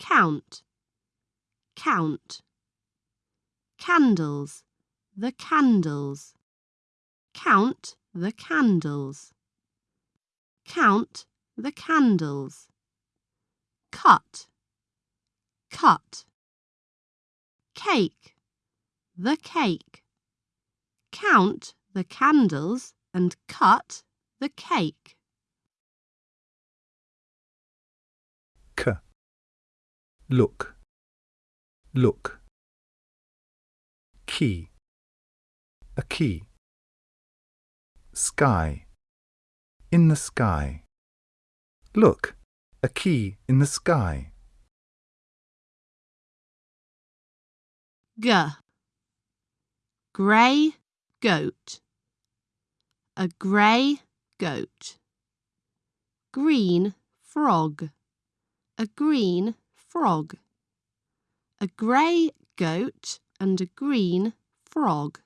Count, count. Candles, the candles. Count the candles. Count the candles. Cut, cut. Cake, the cake. Count the candles and cut the cake. Look, look. Key, a key. Sky, in the sky. Look, a key in the sky. G. Grey goat. A grey goat. Green frog. A green frog. A grey goat and a green frog.